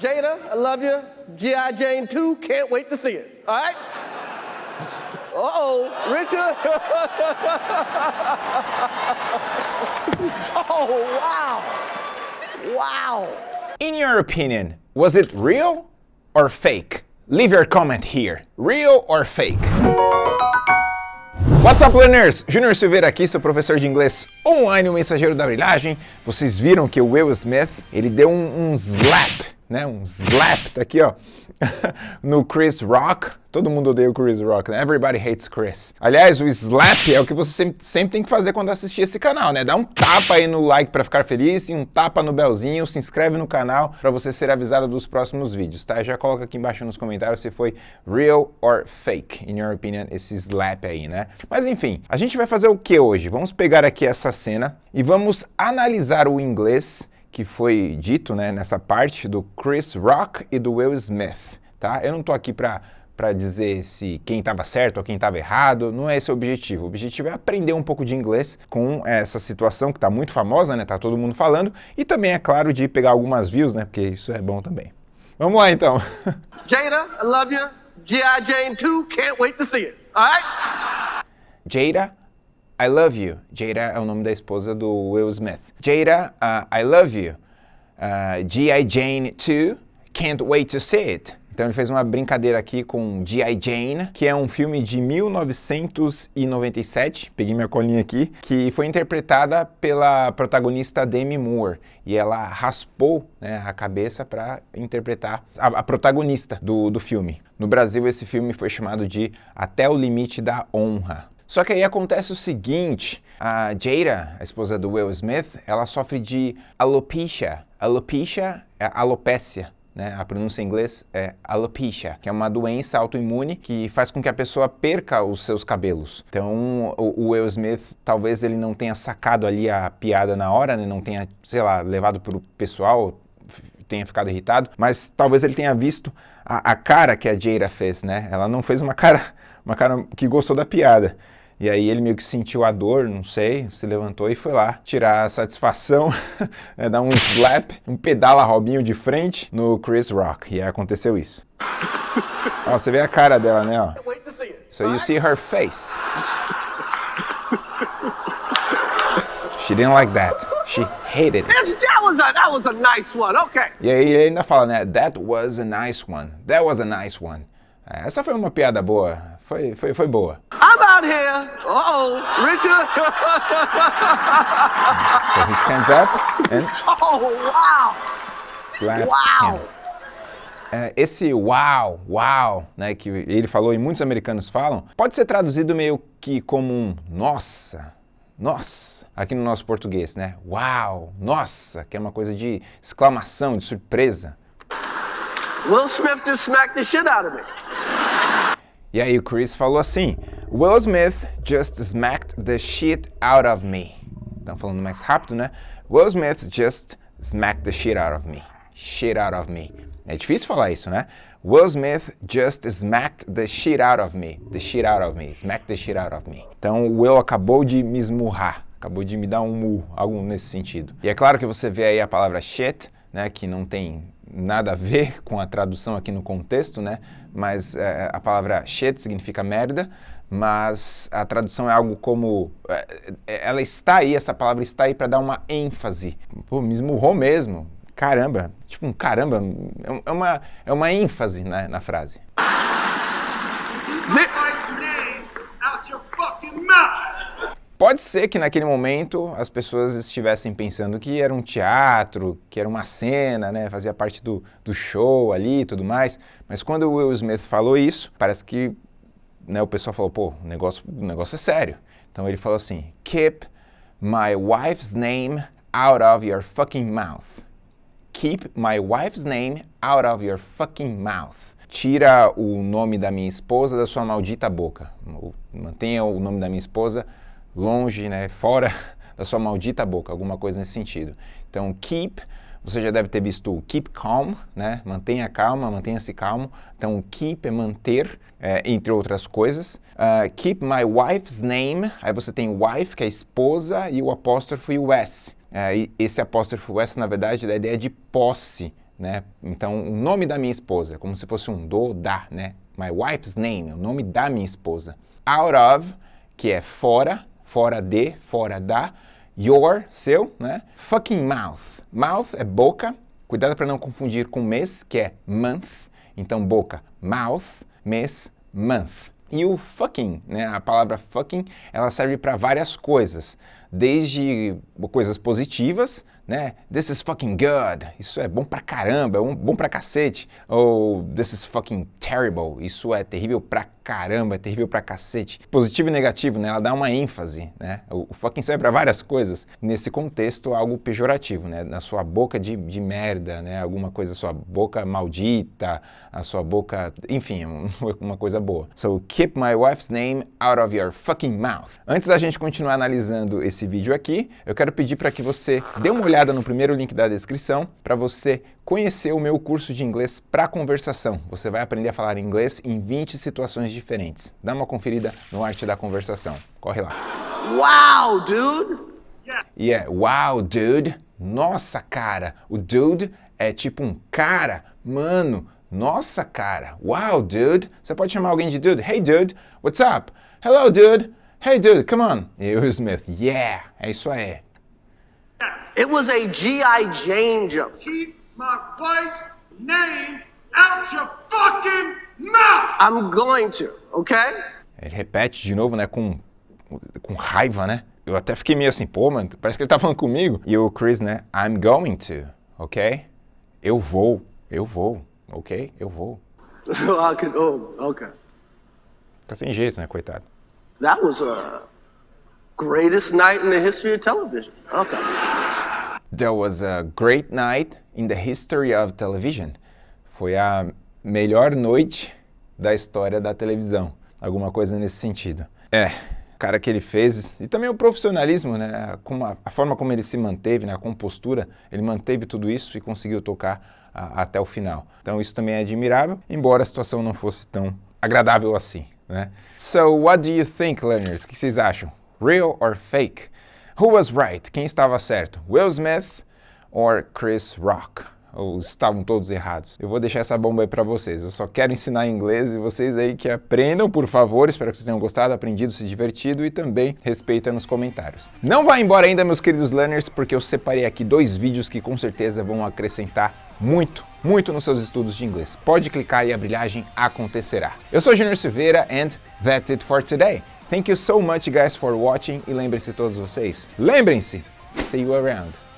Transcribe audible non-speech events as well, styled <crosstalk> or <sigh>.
Jada, I love you. G.I. Jane 2, can't wait to see it. All right? Uh-oh, Richard. <laughs> oh, wow. Wow. In your opinion, was it real or fake? Leave your comment here. Real or fake? What's up, learners? Júnior Silveira aqui, seu professor de inglês online, o mensageiro da brilhagem. Vocês viram que o Will Smith, ele deu um, um slap, né? Um slap, tá aqui, ó, <laughs> no Chris Rock. Todo mundo odeia o Chris Rock, né? Everybody hates Chris. Aliás, o slap é o que você sempre, sempre tem que fazer quando assistir esse canal, né? Dá um tapa aí no like para ficar feliz e um tapa no belzinho, se inscreve no canal para você ser avisado dos próximos vídeos, tá? Já coloca aqui embaixo nos comentários se foi real or fake, in your opinion, esse slap aí, né? Mas enfim, a gente vai fazer o que hoje? Vamos pegar aqui essa cena e vamos analisar o inglês que foi dito né, nessa parte do Chris Rock e do Will Smith, tá? Eu não tô aqui para para dizer se quem estava certo ou quem estava errado, não é esse o objetivo. O objetivo é aprender um pouco de inglês com essa situação que está muito famosa, né? Tá todo mundo falando, e também, é claro, de pegar algumas views, né? Porque isso é bom também. Vamos lá, então. <laughs> Jada, I love you. G.I. Jane 2, can't wait to see it. All right? Jada, I love you. Jada é o nome da esposa do Will Smith. Jada, uh, I love you. Uh, G.I. Jane 2, can't wait to see it. Então ele fez uma brincadeira aqui com G.I. Jane, que é um filme de 1997, peguei minha colinha aqui, que foi interpretada pela protagonista Demi Moore. E ela raspou né, a cabeça para interpretar a, a protagonista do, do filme. No Brasil esse filme foi chamado de Até o Limite da Honra. Só que aí acontece o seguinte, a Jada, a esposa do Will Smith, ela sofre de alopecia. Alopecia é alopécia, né? A pronúncia em inglês é alopecia, que é uma doença autoimune que faz com que a pessoa perca os seus cabelos. Então, o, Will Smith, talvez ele não tenha sacado ali a piada na hora, né? não tenha, sei lá, levado para o pessoal, tenha ficado irritado, mas talvez ele tenha visto a, a cara que a Jada fez, né? Ela não fez uma cara, uma cara que gostou da piada. E aí ele meio que sentiu a dor, não sei, se levantou e foi lá tirar a satisfação, <laughs> né, dar um slap, um pedala Robinho de frente no Chris Rock. E aí aconteceu isso. ó, você vê a cara dela, né? Ó. So you see her face. She didn't like that. She hated it. That was a, that was a nice one, okay. E aí ele ainda fala, né? That was a nice one. That was a nice one. É, essa foi uma piada boa. Foi, foi, foi boa. I'm out here. Uh-oh, Richard. so he stands up and oh, wow. slaps Wow. him. É, esse wow, wow, né, que ele falou e muitos americanos falam, pode ser traduzido meio que como um nossa, nossa, aqui no nosso português, né? Uau, nossa, que é uma coisa de exclamação, de surpresa. Will Smith just smacked the shit out of me. E aí o Chris falou assim, Will Smith just smacked the shit out of me. Estão falando mais rápido, né? Will Smith just smacked the shit out of me. Shit out of me. É difícil falar isso, né? Will Smith just smacked the shit out of me. The shit out of me. Smacked the shit out of me. Então o Will acabou de me esmurrar. Acabou de me dar um murro, algo nesse sentido. E é claro que você vê aí a palavra shit, né? Que não tem nada a ver <laughs> com a tradução aqui no contexto, né? Mas é, a palavra shit significa merda, mas a tradução é algo como... É, ela está aí, essa palavra está aí para dar uma ênfase. Pô, me esmurrou mesmo. Caramba. Tipo um caramba. É uma, é uma ênfase né, na frase. Pode ser que naquele momento as pessoas estivessem pensando que era um teatro, que era uma cena, né, fazia parte do, do show ali e tudo mais, mas quando o Will Smith falou isso, parece que né, o pessoal falou, pô, o negócio, o negócio é sério. Então ele falou assim, keep my wife's name out of your fucking mouth. Keep my wife's name out of your fucking mouth. Tira o nome da minha esposa da sua maldita boca. Mantenha o nome da minha esposa longe, né, fora <laughs> da sua maldita boca, alguma coisa nesse sentido. Então, keep, você já deve ter visto o keep calm, né, mantenha calma, mantenha-se calmo. Então, keep é manter, é, entre outras coisas. Uh, keep my wife's name, aí você tem wife, que é esposa, e o apóstrofo e o s. É, esse apóstrofo s, na verdade, dá a ideia de posse, né? Então, o nome da minha esposa, como se fosse um do, da, né? My wife's name, o nome da minha esposa. Out of, que é fora, fora de, fora da. Your, seu, né? Fucking mouth. Mouth é boca. Cuidado para não confundir com mês, que é month. Então, boca, mouth, mês, month. E o fucking, né, a palavra fucking, ela serve para várias coisas, desde coisas positivas, né, this is fucking good, isso é bom pra caramba, é bom pra cacete, ou this is fucking terrible, isso é terrível pra caramba, é terrível pra cacete. Positivo e negativo, né, ela dá uma ênfase, né, o, fucking serve pra várias coisas, nesse contexto algo pejorativo, né, na sua boca de, de merda, né, alguma coisa, sua boca maldita, a sua boca, enfim, <laughs> uma coisa boa. So, keep my wife's name out of your fucking mouth. Antes da gente continuar analisando esse vídeo aqui, eu quero pedir para que você dê uma olhada no primeiro link da descrição para você conhecer o meu curso de inglês para conversação. Você vai aprender a falar inglês em 20 situações diferentes. Dá uma conferida no Arte da Conversação. Corre lá. Wow, dude! E é, wow, dude. Nossa, cara. O dude é tipo um cara, mano. Nossa, cara. Wow, dude. Você pode chamar alguém de dude. Hey, dude. What's up? Hello, dude. Hey, dude, come on. <laughs> E o Smith, yeah. É isso aí. It was a G.I. Jane jump. Keep my wife's name out your fucking mouth! I'm going to, okay? Ele repete de novo, né, com, com raiva, né? Eu até fiquei meio assim, pô, mano, parece que ele tá falando comigo. E o Chris, né, I'm going to, ok? Eu vou, eu vou, ok? Eu vou. <laughs> Oh, okay. Tá sem jeito, né, coitado. That was a greatest night in the history of television. Okay. Was a great night in the history of television. Foi a melhor noite da história da televisão. Alguma coisa nesse sentido. É, cara que ele fez, e também o profissionalismo, né, a, a, forma como ele se manteve, né, a compostura, ele manteve tudo isso e conseguiu tocar a, até o final. Então isso também é admirável, embora a situação não fosse tão agradável assim, né? So, what do you think, learners? O que vocês acham? Real or fake? Who was right? Quem estava certo? Will Smith or Chris Rock? Ou estavam todos errados. Eu vou deixar essa bomba aí para vocês. Eu só quero ensinar inglês e vocês aí que aprendam, por favor. Espero que vocês tenham gostado, aprendido, se divertido e também respeita nos comentários. Não vá embora ainda, meus queridos learners, porque eu separei aqui dois vídeos que com certeza vão acrescentar muito, muito nos seus estudos de inglês. Pode clicar e a brilhagem acontecerá. Eu sou Junior Silveira and that's it for today. Thank you so much guys for watching e lembrem-se todos vocês, lembrem-se, see you around.